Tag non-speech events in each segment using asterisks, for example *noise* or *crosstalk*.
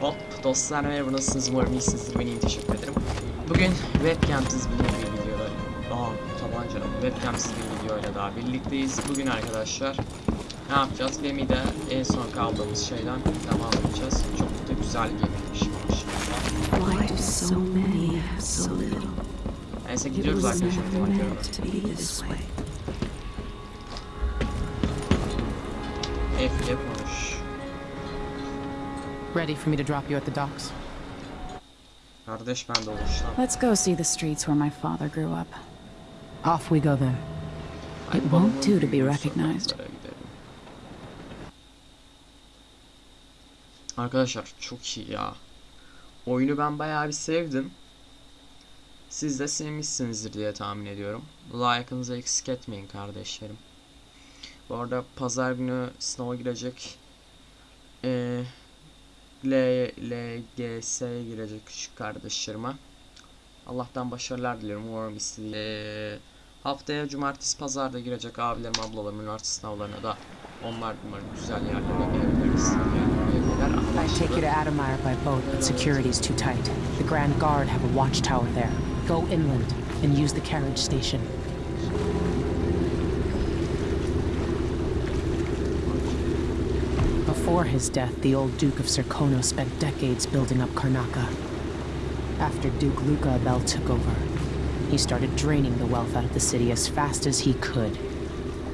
Hop dostlar merhaba nasılsınız umarım iyisinizdir ben iyiyim teşekkür ederim. Bugün webcamsiz bir bir videoda Aa tabanca webcamsiz bir videoyla daha birlikteyiz. Bugün arkadaşlar ne yapacağız? Gemi'de en son kaldığımız şeyden devam edeceğiz. Çok da güzel so little? Neyse gidiyoruz arkadaşlar. F yapmamış. Ready for me to drop you at the docks? Kardeş ben de oluştan. Let's go see the streets where my father grew up. Off we go then. Ay, It won't do to be recognized. Arkadaşlar çok iyi ya. Oyunu ben bayağı bir sevdim. Siz de sevmişsinizdir diye tahmin ediyorum. Like'ınızı eksik etmeyin kardeşlerim. Bu arada pazar günü sınava girecek eee LGS'ye girecek küçük kardeşlerime. Allah'tan başarılar diliyorum. Umarım istediği eee Haftaya cumartesi pazarda girecek abilerim ablalarım üniversite sınavlarına da onlar umarım güzel yerlere yerlere I take you to Adamire by boat, but security's too tight. The Grand Guard have a watchtower there. Go inland and use the carriage station. Before his death, the old Duke of Serkonos spent decades building up Karnaca. After Duke Luca Abele took over, he started draining the wealth out of the city as fast as he could.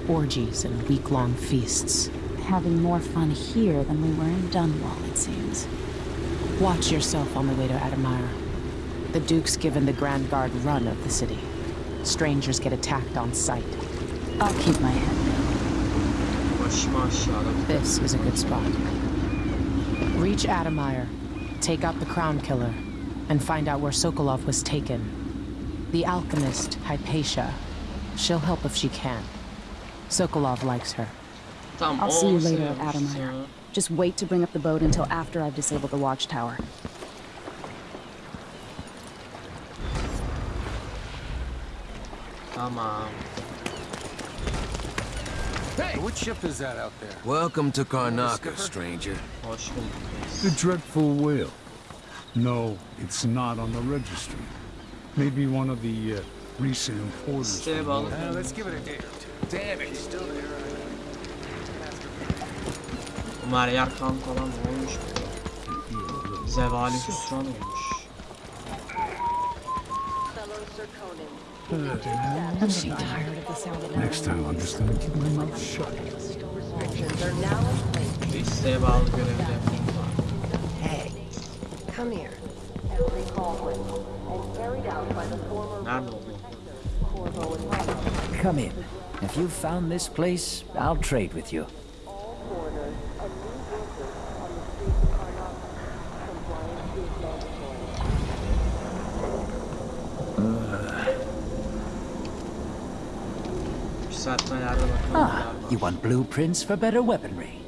Orgies and week-long feasts. Having more fun here than we were in Dunwall, it seems. Watch yourself on the way to Addermire. The Duke's given the Grand Guard run of the city. Strangers get attacked on sight. I'll keep my head down. Başıma aşağıda This is a good spot. Reach Addermire, take out the Crown Killer, and find out where Sokolov was taken. The alchemist, Hypatia. She'll help if she can. Sokolov likes her. I'll see you later at sevmiş Addermire. Just wait to bring up the boat until after I've disabled the watchtower. Tamam. Hey, what ship is that out there? Welcome to Karnaca, stranger. The dreadful whale. No, it's not on the registry. Maybe one of the uh, recent importers. Siteye from bağlı. North- Uh, let's give it a day or two. Damn it, he's still there. Ömer Yarkan falan olmuş. Zevali hüsran olmuş. I'm so tired of the sound of Next time, I'm just gonna keep my mouth shut. İsteğe bağlı görevde yapayım var. Come here. Nerede oldu? Come in. If you've found this place, I'll trade with you. Blueprints for better weaponry.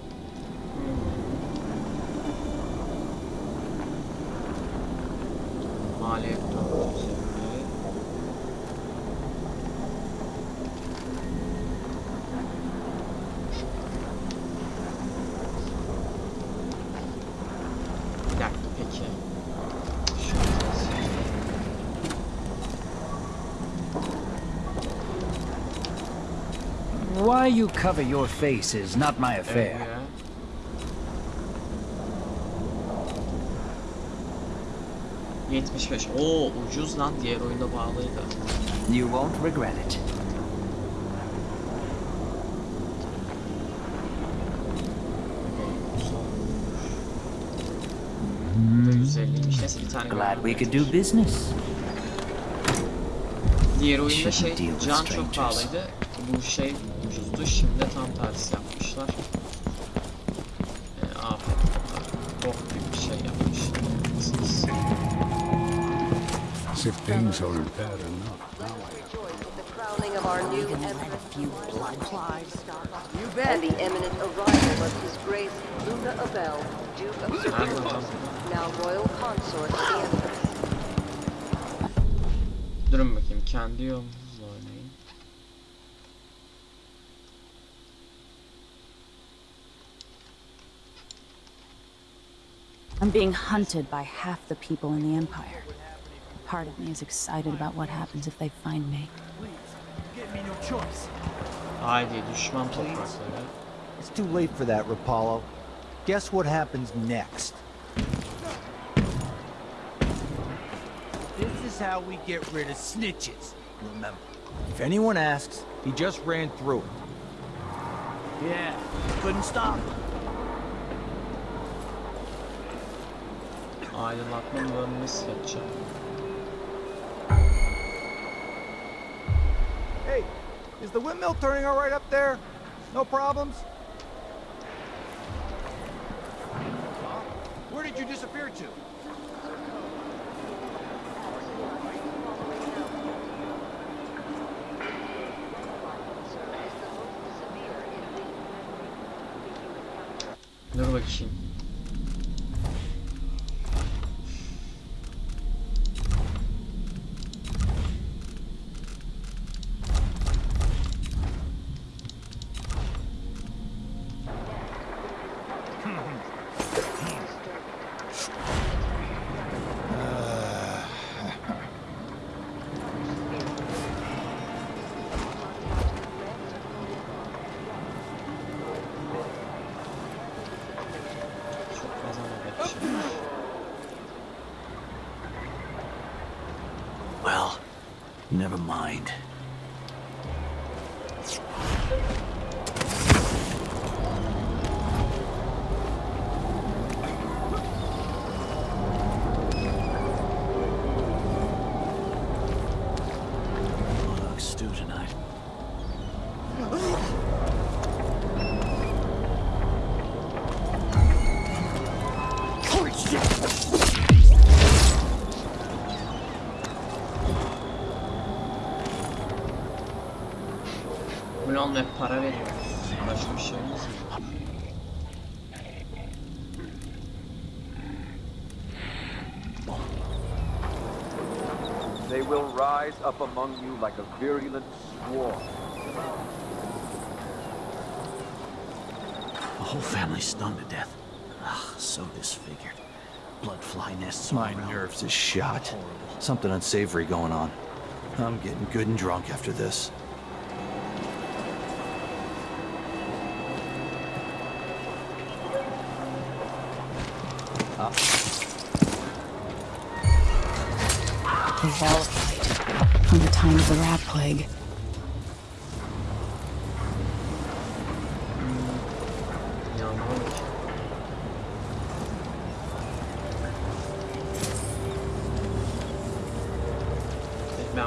Cover your face is not my affair. ya. ...75. Oo ucuz lan diğer oyunda bağlıydı. You won't regret it. Bu da 150'ymiş. Neyse bir tane Glad we could do business. Diğer oyunda şey can çok pahalıydı. Bu şey ucuzdu. Şimdi tam tersi yapmışlar. Ee, afet Bok gibi bir şey yapmışlar. As if things aren't bad enough. Of our new emperor, and the imminent arrival of His Grace Luca Abel, Duke of Serkonos, now royal consort to the Empress. Durun bakayım kendi yolunuzla I'm being hunted by half the people in the Empire. Part of me is excited about what happens if they find me. Haydi düşman toprakları. It's too late for that, Rapallo. Guess what happens next? This is how we get rid of snitches, remember. If anyone asks, he just ran through it. Yeah, couldn't stop him. Seçeceğim. Hey, is the windmill turning all right up there? No problems? Where did you disappear to? Para veriyor. Başka bir şeyimiz yok. They will rise up among you like a virulent swarm. The whole family stunned to death. Ugh, so disfigured. Blood fly nests all My around. nerves is shot. Something unsavory going on. I'm getting good and drunk after this.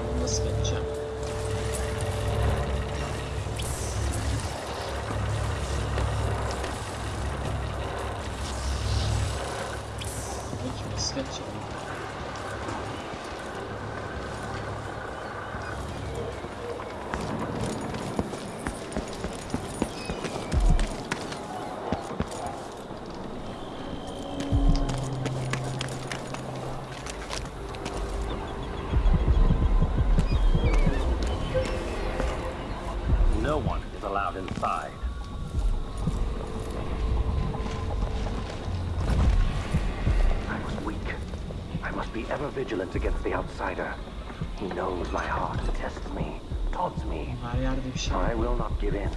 Bunu nasıl geçeceğim? Peki nasıl geçeceğim? No one is allowed inside. I was weak. I must against the outsider. He knows my heart, and tests me, taunts me. Her yerde bir şey var. I will not give in.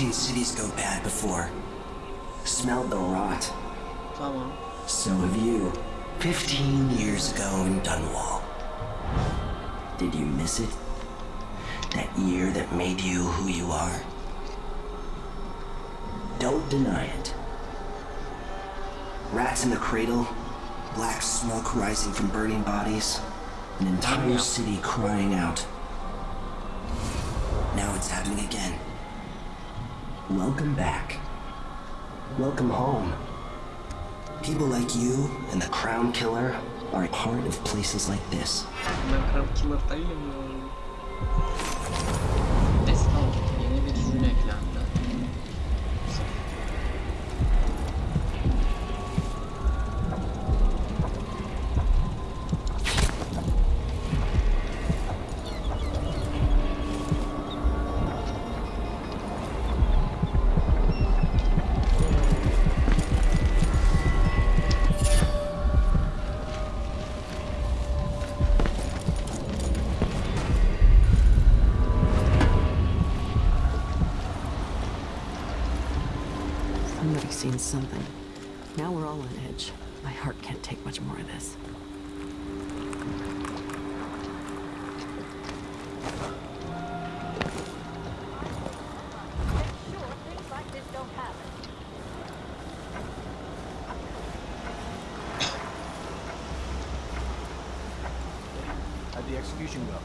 Seen cities go bad before. Smelled the rot. So have you. Fifteen years ago in Dunwall. Did you miss it? That year that made you who you are? Don't deny it. Rats in the cradle, black smoke rising from burning bodies, an entire city crying out. Now it's happening again. Welcome back. Welcome home. People like you and the Crown Killer are a part of places like this. Somebody's seen something. Now we're all on edge. My heart can't take much more of this. How'd the execution go?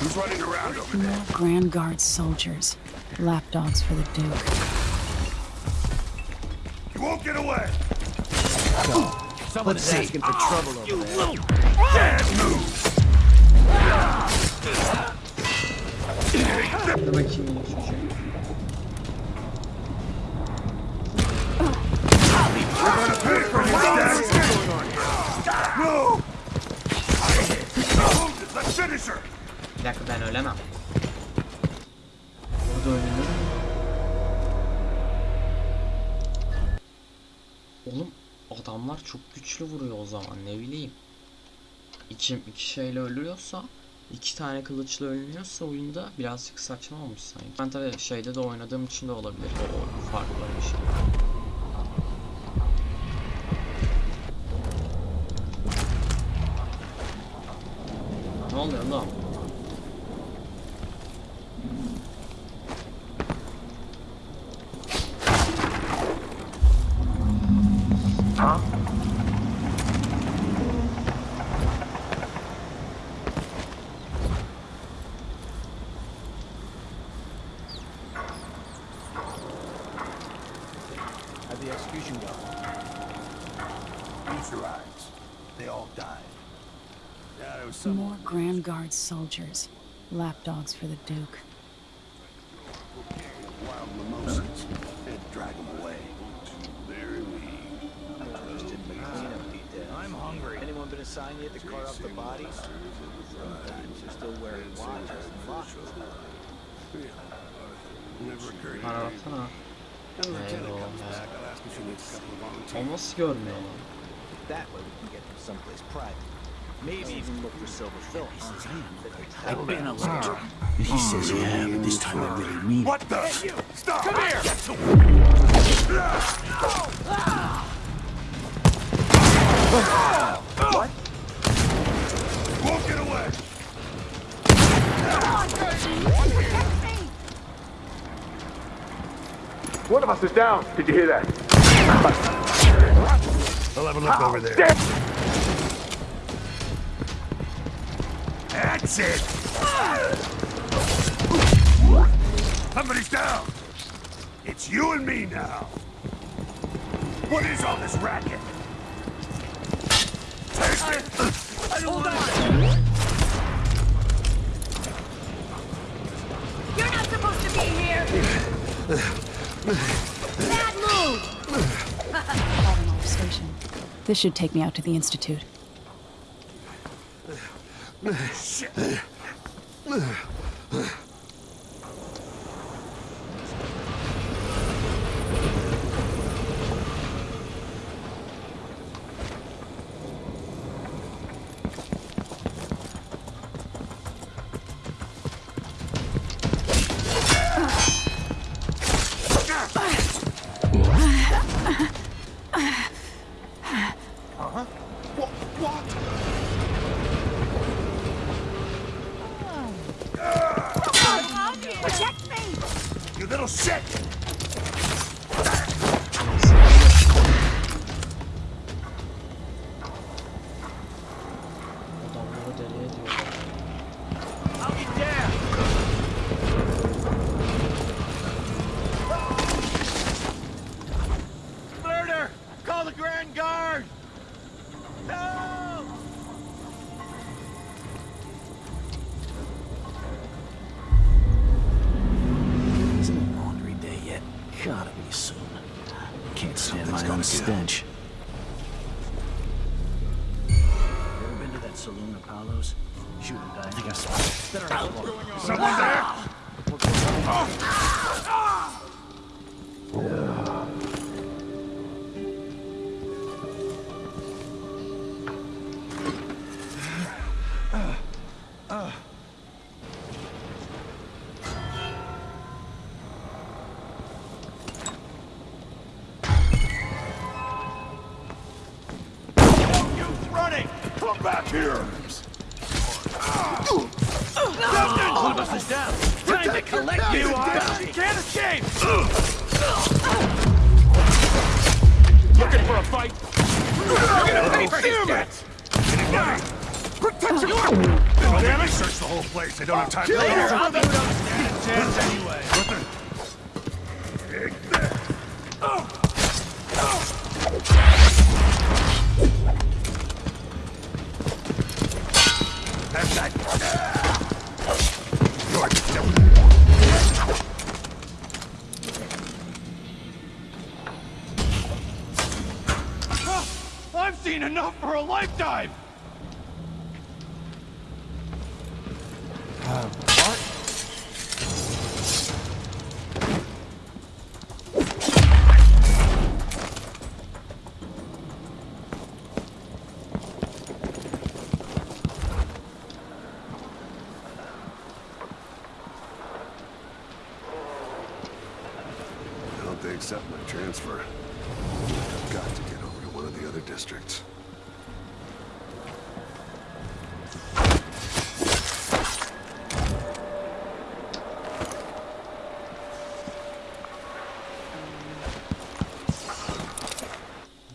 Who's running around over there? More Grand Guard soldiers. Lapdogs for the Duke. You won't get away! Someone is asking for trouble over there. Bad move! Bir dakika ben ölemem. Burada ölünür? Oğlum adamlar çok güçlü vuruyor o zaman ne bileyim. İki, iki şeyle ölüyorsa iki tane kılıçla ölünüyorsa oyunda birazcık saçma olmuş sanki. Ben tabii şeyde de oynadığım için de olabilir o farklı bir şey. Ne oluyor lan? Soldiers. Lapdogs for the Duke. wild mimosas. They'd drag them away. Very mean. I'm hungry. Anyone been assigned yet to cart off the bodies? Sometimes they're still wearing watches and watches. Never occurred to me. baksana. When the lieutenant Eyvah comes ya. back, I'll ask if she needs a couple of volunteers. O nasıl görmüyor? That way we can get them someplace private. Maybe even look for silver films. I've been a lecturer. He says yeah, but this time I really mean it. What the? Stop! Come here! Get to What? Won't get away! One of us is down. Did you hear that? I'll have a look over there. That's it! Somebody's down! It's you and me now! What is all this racket? Taste it! I don't want it! You're not supposed to be here! Bad move! Automotive station. This should take me out to the Institute. Shit! You little shit! Hope they accept my transfer. I've got to get over to one of the other districts.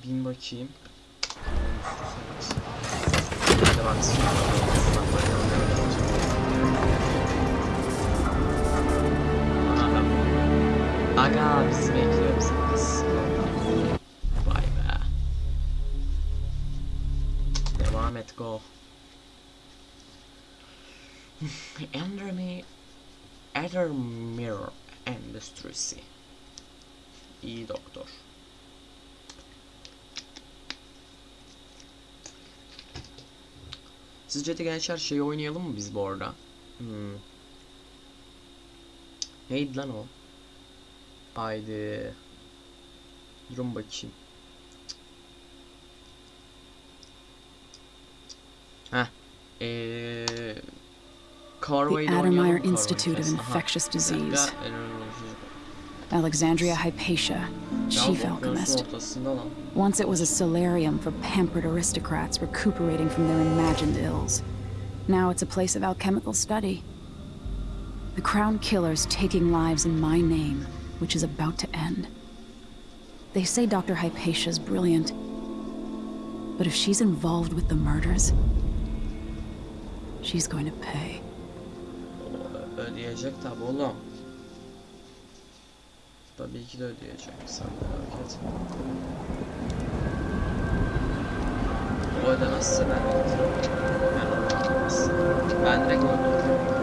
Bin bakayım. Hadi Ethermere Endüstrisi. İyi doktor. Sizce de gençler şey oynayalım mı biz bu arada? Hmm. Neydi lan o? Haydi. Durun bakayım. Heh. Eee... The oynayalım Institute of? Aha. Infectious Disease. Alexandria Hypatia, chief alchemist. Once it was a solarium for pampered aristocrats recuperating from their imagined ills. Now it's a place of alchemical study. The Crown Killer's taking lives in my name, which is about to end. They say Dr. Hypatia's brilliant. But if she's involved with the murders, she's going to pay. Ödeyecek tabi oğlum. Tabii ki de ödeyecek. Sen merak etme. O ödemezse ben getiririm. Ben ödemez. Ben direkt öldürürüm.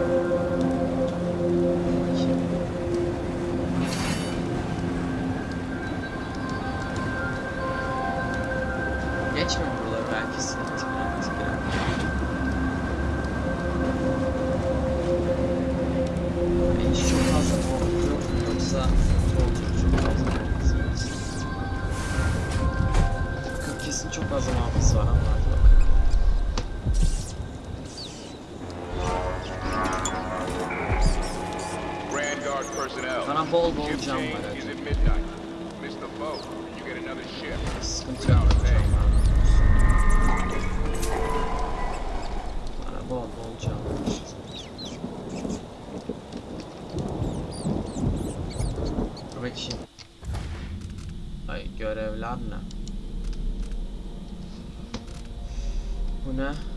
Bol bol cam var. Dur bakayım. Ay görevler ne? Bu ne?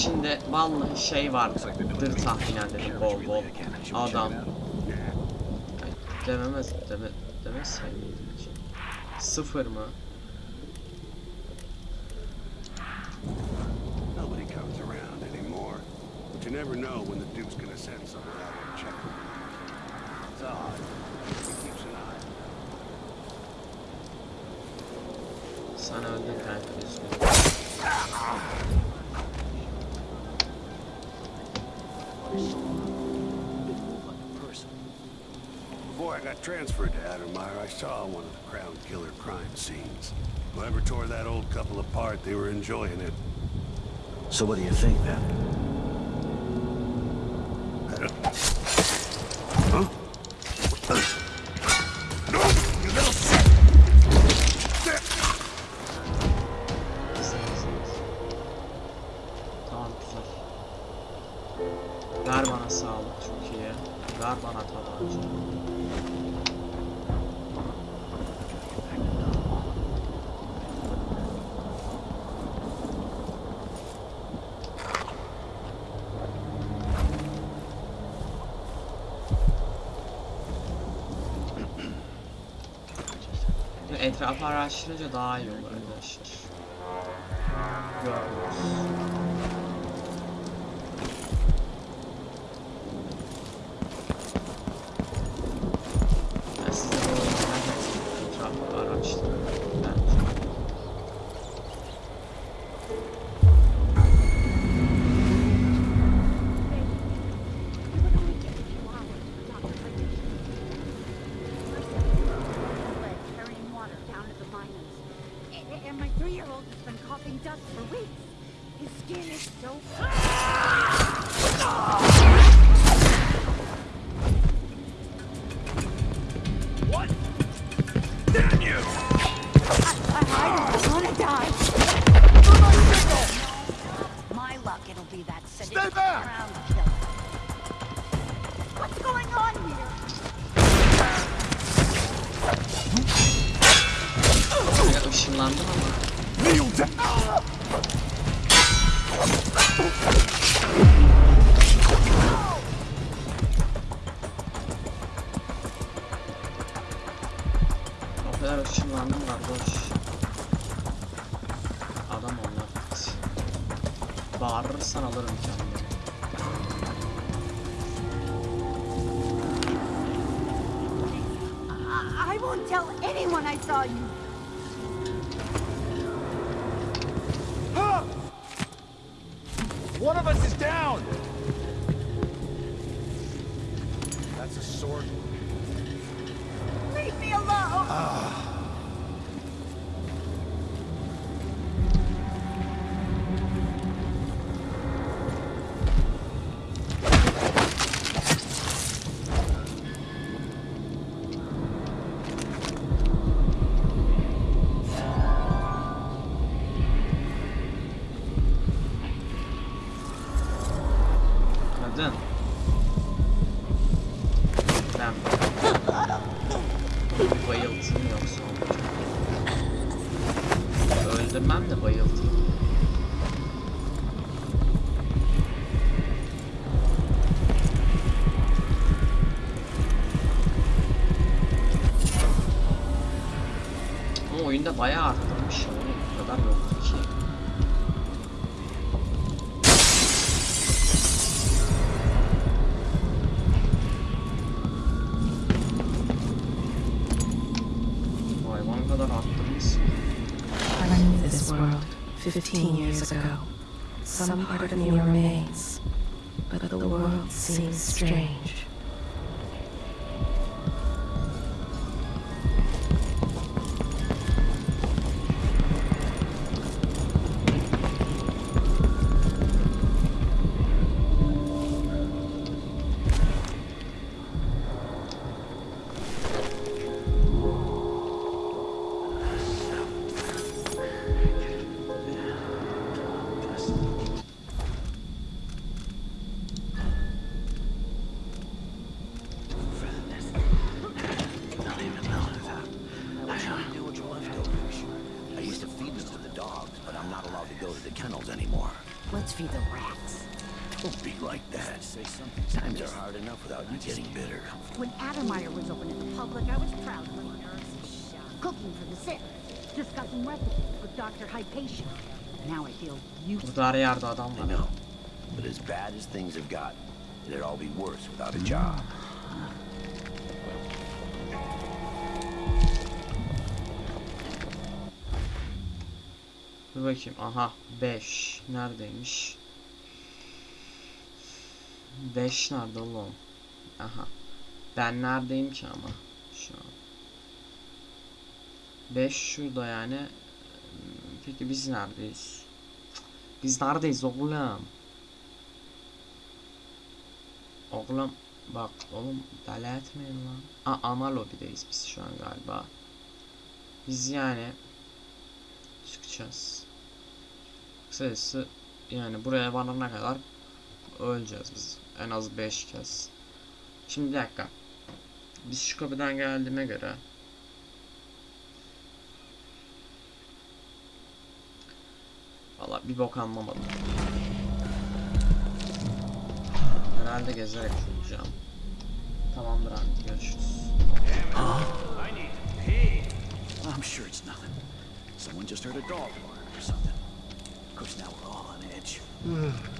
İçinde vallahi şey vardır tahminen dedim bol bol adam. Dememez deme miydim hiç? Sıfır mı? You never know when the Duke's gonna send someone out to check. It's odd. He keeps an eye. Sen öldün kanka üzgünüm. Before I got transferred to Addermire, I saw one of the Crown Killer crime scenes. Whoever tore that old couple apart, they were enjoying it. So what do you think then? *laughs* Etrafı araştırınca daha iyi olur arkadaşlar. Görüyoruz. Ben size bu etrafı araştırın. One of us is down! That's a sword. Bayağı arttırmış ya. Bu kadar yoktu ki. Bu hayvan kadar arttırmışsın. I knew this world 15 years ago. Some part of me remains, but the world seems strange. Her yerde adam var. But as bad as things have got, it'd all be worse without a job. Dur bakayım. Aha 5. Neredeymiş? 5 nerede oğlum? Aha. Ben neredeyim ki ama? Şu an. 5 şurada yani. Peki biz neredeyiz? Biz neredeyiz oğlum? Oğlum bak oğlum deli etmeyin lan. Aa, ana lobideyiz biz şu an galiba. Biz yani çıkacağız. Kısacası yani buraya varana kadar öleceğiz biz. En az 5 kez. Şimdi bir dakika. Biz şu kapıdan geldiğime göre Valla bir bok anlamadım. Herhalde gezerek bulacağım. Tamamdır abi görüşürüz. I'm sure it's nothing. Someone just heard a dog bark or something. Of course, now we're all on edge. Whatever.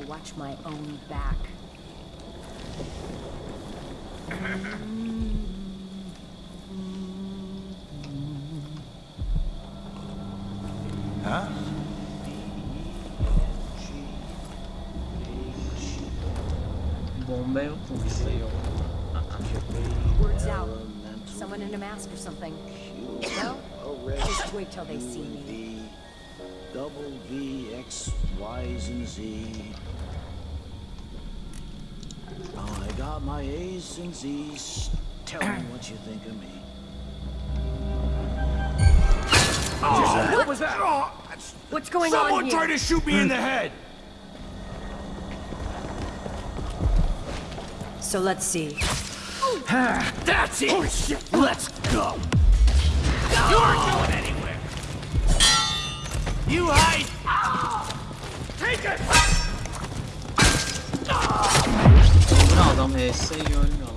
Gotta watch my own back. Huh? Bomba yok mu? Bizde yok. Word's out. Someone in a mask or something. No? Just wait till they see me. Double V, X, Y's, and Z. My A's and Z's. Tell me what you think of me. Oh, what was that? Oh, What's going Someone on here? tried to shoot me in the head! So let's see. *sighs* That's it! Oh, shit! Let's go! You aren't going anywhere! You hide! Ah! Take it! Adam HS yiyor ölmüyor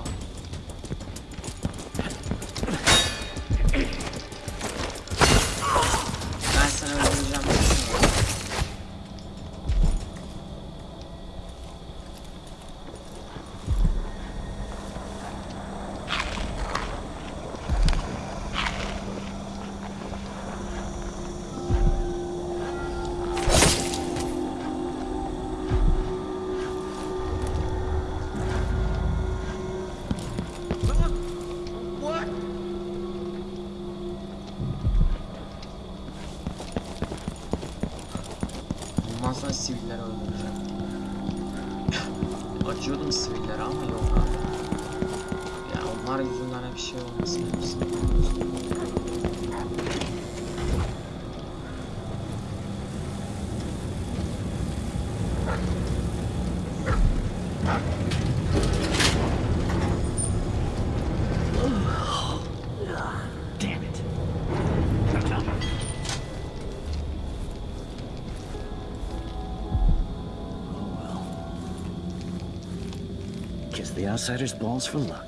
outsider's balls for luck.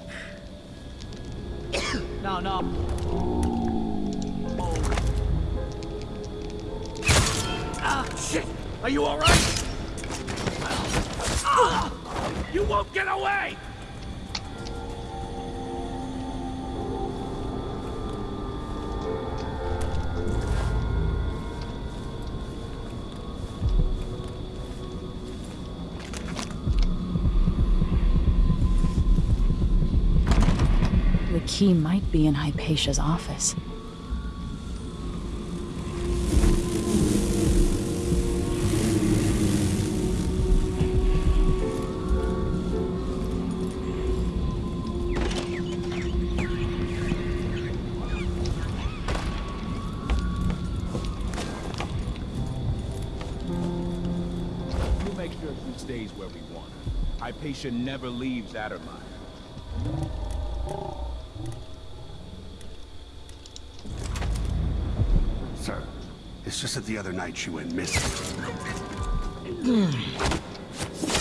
no, no. Oh. Ah, shit! Are you alright? Ah! You won't get away! Key might be in Hypatia's office. We'll make sure she stays where we want. Hypatia never leaves Addermire. It's just that the other night she went missing. Hmm.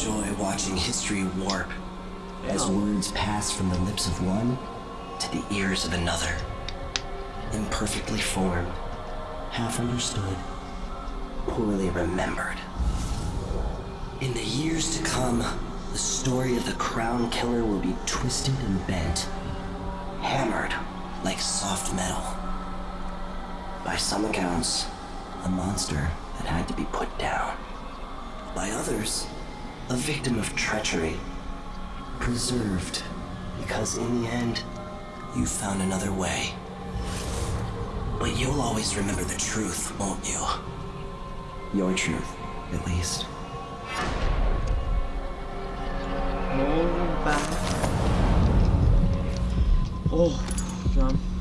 Enjoy watching history warp. as words pass from the lips of one to the ears of another. Imperfectly formed, half understood, poorly remembered. In the years to come, the story of the Crown Killer will be twisted and bent, hammered like soft metal. By some accounts, a monster that had to be put down. By others, a victim of treachery, preserved because in the end, you found another way. But you'll always remember the truth, won't you? Your truth, at least. Oğlum ben... Oh can.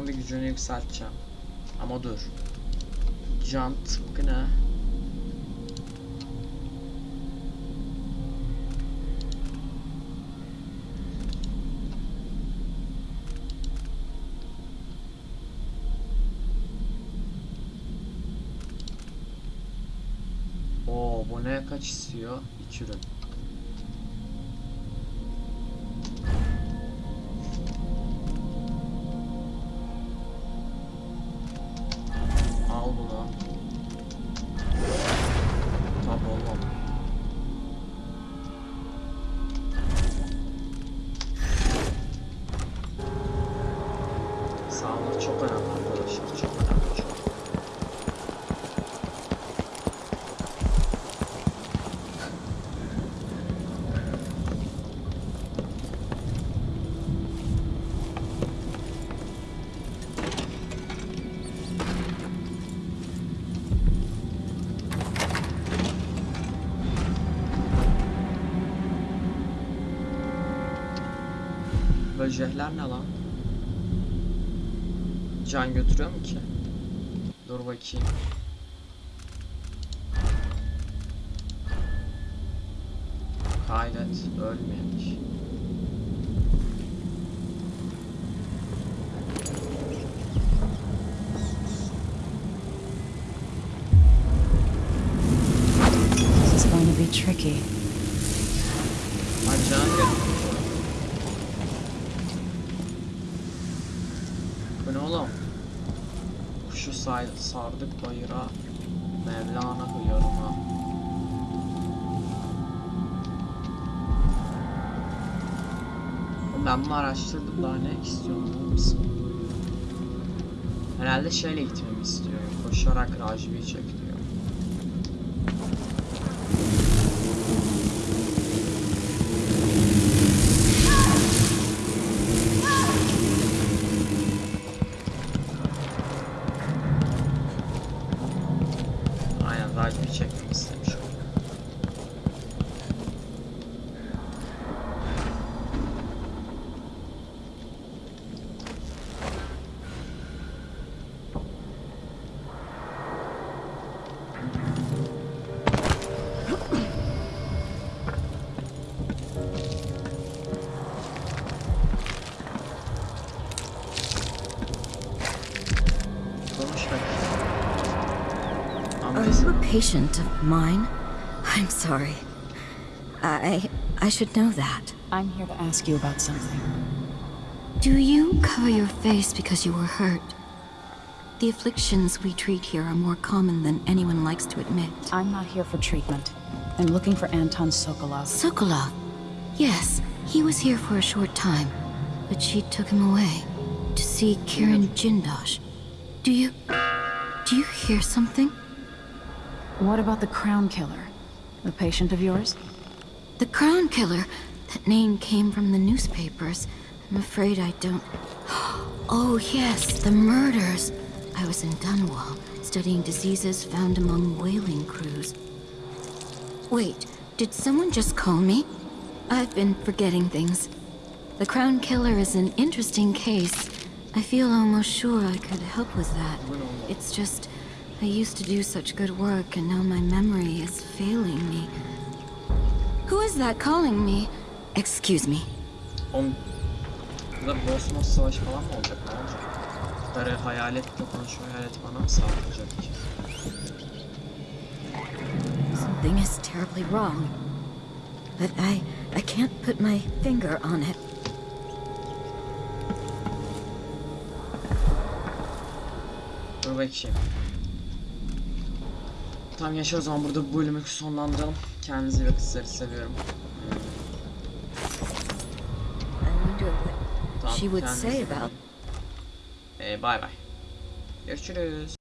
Bunun bir gücünü yükselteceğim. Ama dur. Jant bu ne? Oo bu ne kaç istiyor? İki ürün. Böcekler ne lan? Can götürüyor mu ki? Dur bakayım. Kaydet, ölmemiş. Tricky. Ben bunu araştırdım daha ne istiyorum mısın? Herhalde şeyle gitmemi istiyor. Koşarak Rajbi'yi çek diyor. Patient of mine? I'm sorry. I I should know that. I'm here to ask you about something. Do you cover your face because you were hurt? The afflictions we treat here are more common than anyone likes to admit. I'm not here for treatment. I'm looking for Anton Sokolov. Sokolov? Yes, he was here for a short time, but she took him away to see Kirin Jindosh. Do you. Do you hear something? What about the Crown Killer? A patient of yours? The Crown Killer? That name came from the newspapers. I'm afraid I don't. *gasps* Oh, yes, the murders. I was in Dunwall, studying diseases found among whaling crews. Wait, did someone just call me? I've been forgetting things. The Crown Killer is an interesting case. I feel almost sure I could help with that. It's just, I used to do such good work and now my memory is failing me. Who is that calling me? Excuse me. On... Burada Bosmos savaşı falan mı olacak? Ne olacak? Darı hayaletle konuşuyor. Hayalet bana mı saldıracak? Something is terribly wrong. But I, I can't put my finger on it. Dur bakayım. Tamam yaşa o zaman burada bu bölümü sonlandıralım. Kendinize iyi bakın sizleri seviyorum. Tamam, she would say about Ee, bay bay. Görüşürüz.